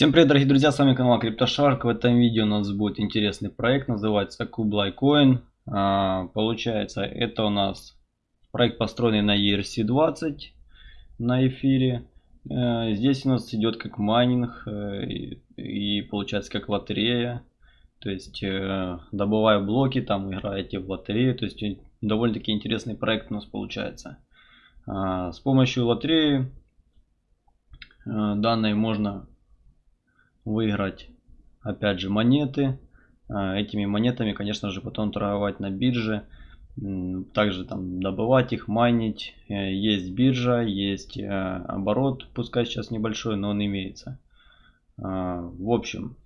Всем привет, дорогие друзья, с вами канал CryptoShark. В этом видео у нас будет интересный проект, называется Kublai Coin. А, получается, это у нас проект, построенный на ERC-20 на эфире. А, здесь у нас идет как майнинг э, и, получается как лотерея. То есть, э, добывая блоки, там играете в лотерею. То есть, довольно-таки интересный проект у нас получается. А, с помощью лотереи э, данной можно выиграть опять же монеты. А, этими монетами, конечно же, потом торговать на бирже. Также там добывать их, майнить. Э, есть биржа, есть э, оборот, пускай сейчас небольшой, но он имеется. А, в общем,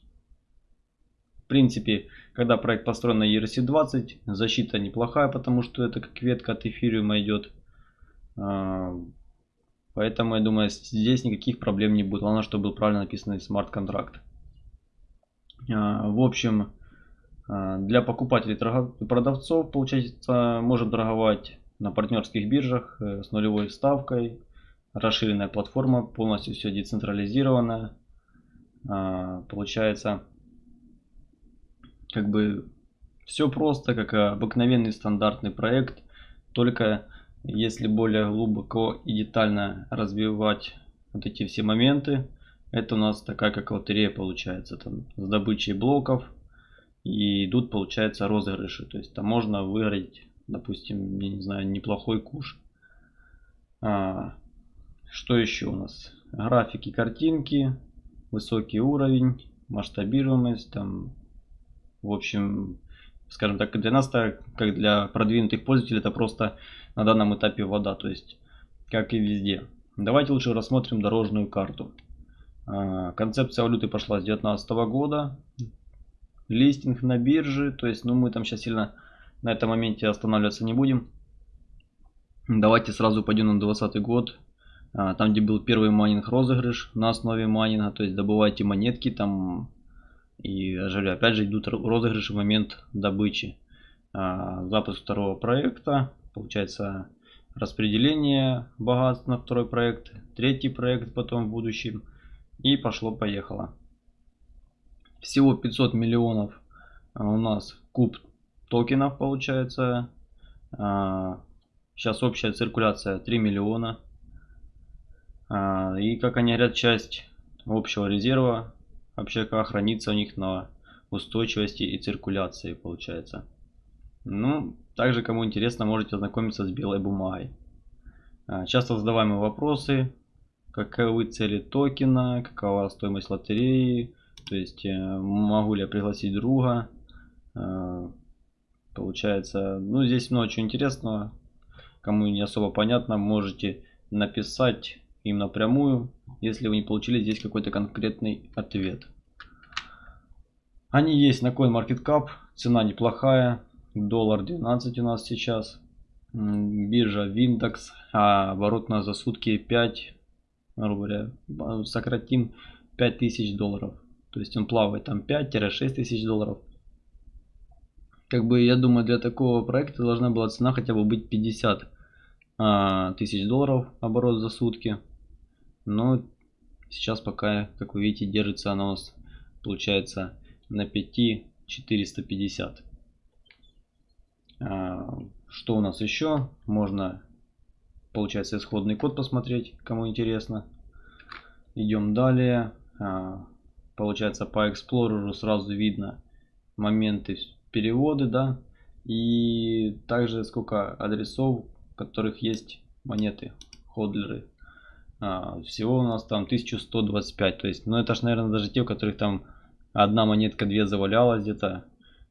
в принципе, когда проект построен на ERC-20, защита неплохая, потому что это как ветка от эфириума идет. Поэтому я думаю, здесь никаких проблем не будет. Главное, чтобы был правильно написанный смарт-контракт. А, в общем, а, для покупателей и продавцов, получается, можем торговать на партнерских биржах э, с нулевой ставкой. Расширенная платформа, полностью все децентрализировано. А, получается, как бы все просто, как обыкновенный стандартный проект, только если более глубоко и детально развивать вот эти все моменты, это у нас такая как лотерея получается. Там с добычей блоков и идут получается розыгрыши. То есть там можно выиграть, допустим, я не знаю, неплохой куш. А, что еще у нас? Графики, картинки, высокий уровень, масштабируемость, там, в общем, скажем так, для нас, как для продвинутых пользователей, это просто на данном этапе вода, то есть как и везде. Давайте лучше рассмотрим дорожную карту. А, концепция валюты пошла с 2019 года. Листинг на бирже, то есть ну мы там сейчас сильно на этом моменте останавливаться не будем. Давайте сразу пойдем на 2020 год. А, там где был первый майнинг розыгрыш на основе майнинга, то есть добывайте монетки там и опять же идут розыгрыши в момент добычи. А, запуск второго проекта получается распределение богатств на второй проект, третий проект потом в будущем и пошло-поехало. Всего 500 миллионов а, у нас куб токенов получается. Сейчас а, общая циркуляция 3 миллиона. И как они говорят, часть общего резерва вообще как хранится у них на устойчивости и циркуляции получается. Ну, также, кому интересно, можете ознакомиться с белой бумагой. А, часто задаваемые вопросы. Каковы цели токена, какова стоимость лотереи, то есть э, могу ли я пригласить друга. А, получается, ну здесь много чего интересного. Кому не особо понятно, можете написать им напрямую, если вы не получили здесь какой-то конкретный ответ. Они есть на CoinMarketCap, цена неплохая, Доллар 12 у нас сейчас. Биржа Виндекс. А оборот у нас за сутки 5. Грубо говоря, сократим 5000 долларов. То есть он плавает там 5-6 тысяч долларов. Как бы я думаю для такого проекта должна была цена хотя бы быть 50 а, тысяч долларов оборот за сутки. Но сейчас пока, как вы видите, держится она у нас получается на 5 450. А, что у нас еще? Можно, получается, исходный код посмотреть, кому интересно. Идем далее. А, получается, по Explorer сразу видно моменты переводы, да. И также сколько адресов, в которых есть монеты, ходлеры. А, всего у нас там 1125. То есть, ну это ж, наверное, даже те, у которых там одна монетка, две завалялась где-то.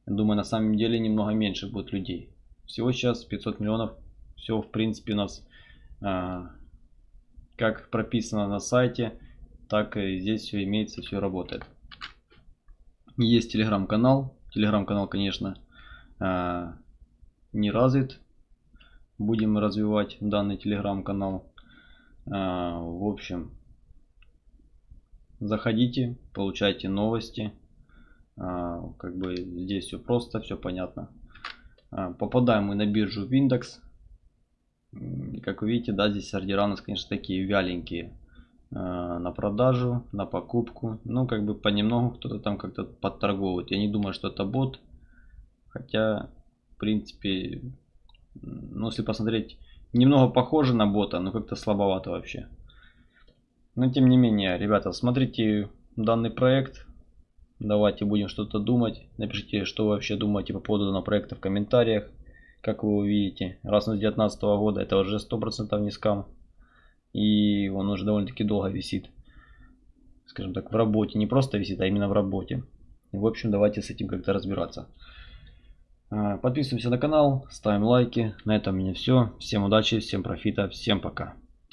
Думаю, на самом деле немного меньше будет людей. Всего сейчас 500 миллионов. Все, в принципе, у нас а, как прописано на сайте, так и здесь все имеется, все работает. Есть телеграм-канал. Телеграм-канал, конечно, а, не развит. Будем развивать данный телеграм-канал. А, в общем, заходите, получайте новости. А, как бы здесь все просто, все понятно. А, попадаем мы на биржу Windex. Как вы видите, да, здесь ордера у нас, конечно, такие вяленькие. на продажу, на покупку. Ну, как бы понемногу кто-то там как-то подторговывает. Я не думаю, что это бот. Хотя, в принципе, ну, если посмотреть, немного похоже на бота, но как-то слабовато вообще. Но, тем не менее, ребята, смотрите данный проект. Давайте будем что-то думать. Напишите, что вы вообще думаете по поводу данного проекта в комментариях. Как вы увидите, раз он с 2019 года, это уже 100% не скам. И он уже довольно-таки долго висит. Скажем так, в работе. Не просто висит, а именно в работе. В общем, давайте с этим как-то разбираться. А, подписываемся на канал, ставим лайки. На этом у меня все. Всем удачи, всем профита, всем пока.